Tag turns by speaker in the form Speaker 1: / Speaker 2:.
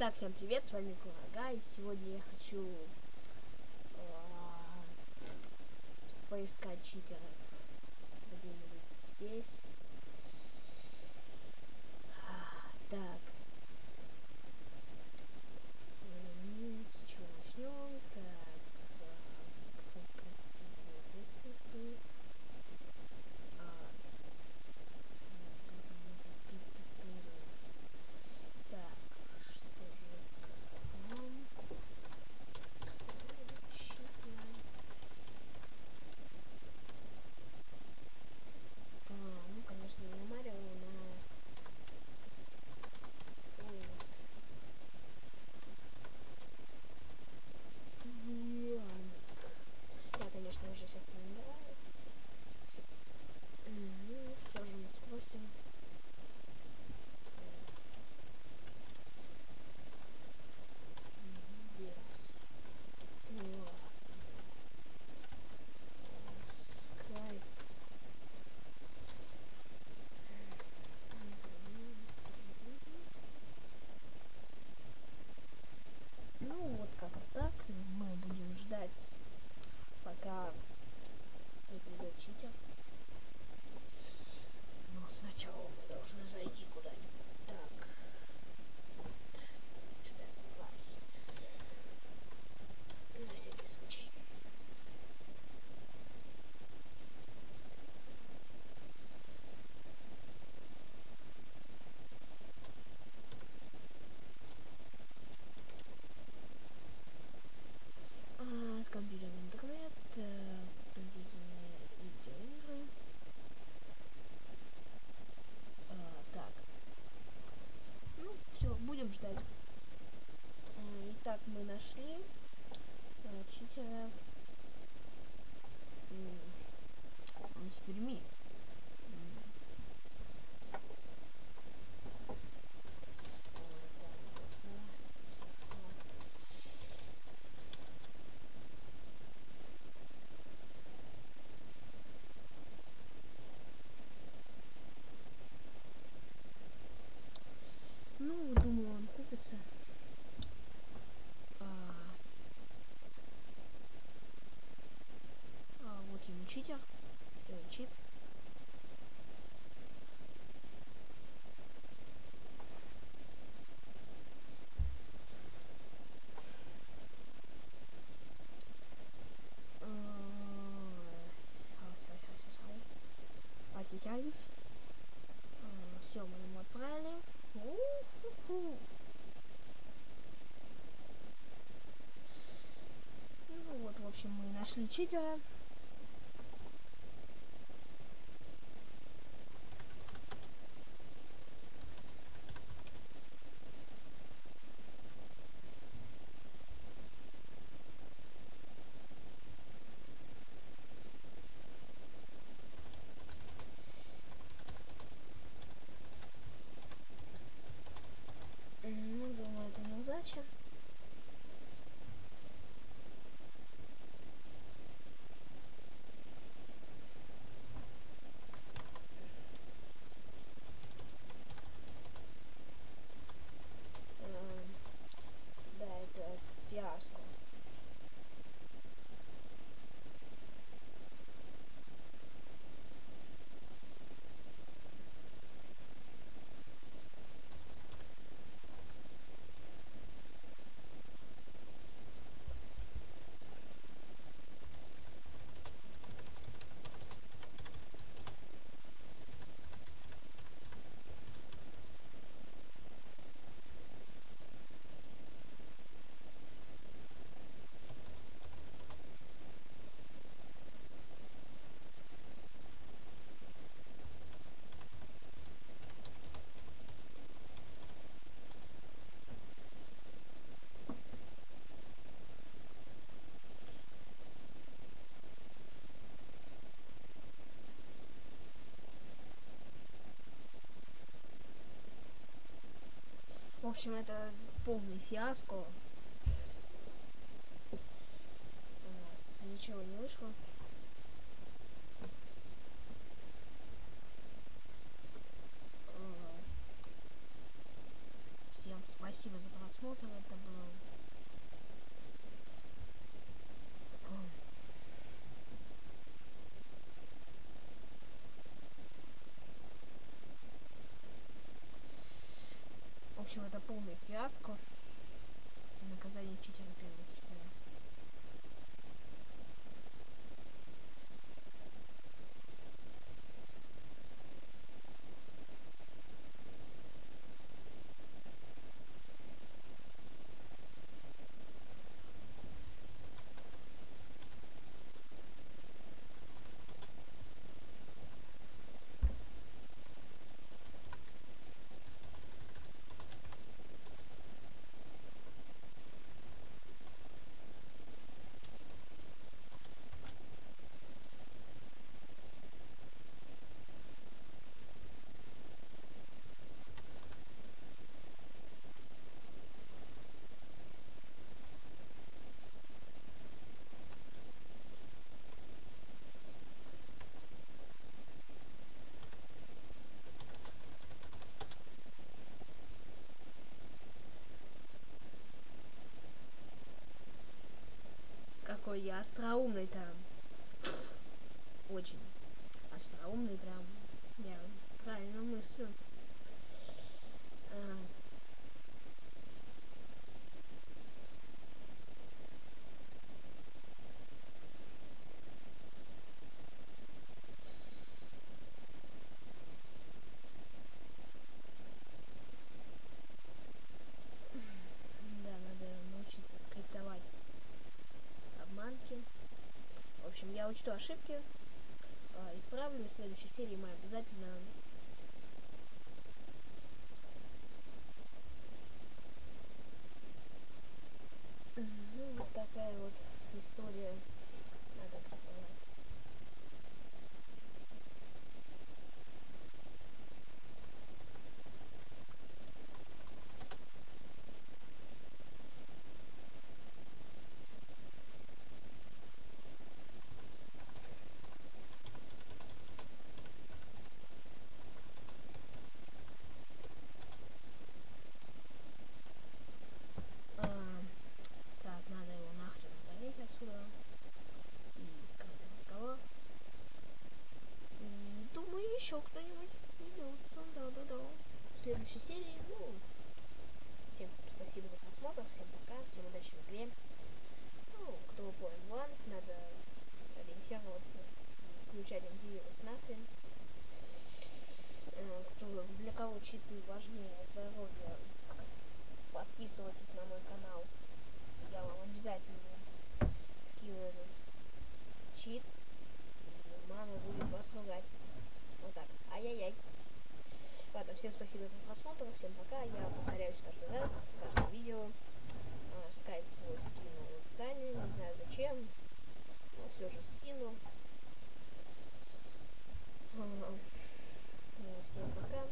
Speaker 1: Итак, всем привет, с вами Курага, и сегодня я хочу э, поискать читера где-нибудь здесь. А, так, to нашим читером общем, это полный фиаско. У нас ничего не вышло. Общем, это полный фиаско. Наказание читера первого читера. Я остроумный там. Очень остроумный прям. Я правильно мыслю. А, Да, надо научиться скриптовать обманки. В общем, я учту ошибки, а, исправлю. В следующей серии мы обязательно Ну, вот такая вот история на этот раз. А, так, надо его нахрен удалить отсюда. И скрыть разговор. И думаю, еще кто-нибудь найдется. Да-да-да. В следующей серии, ну, всем спасибо за просмотр, всем пока, всем удачи в игре. Ну, кто понял план, надо ориентироваться, включать антивирус нахрен. Э, Кто, для кого читы важнее здоровья, подписывайтесь на мой канал. Я вам обязательно скину этот чит. И мама будет вас ругать. Вот так. Ай-яй-яй. Ладно, всем спасибо за просмотр, всем пока. Я повторяюсь каждый раз, каждое видео. А, скайп свой скину в описании, не знаю зачем. Но все же скину. Всем пока.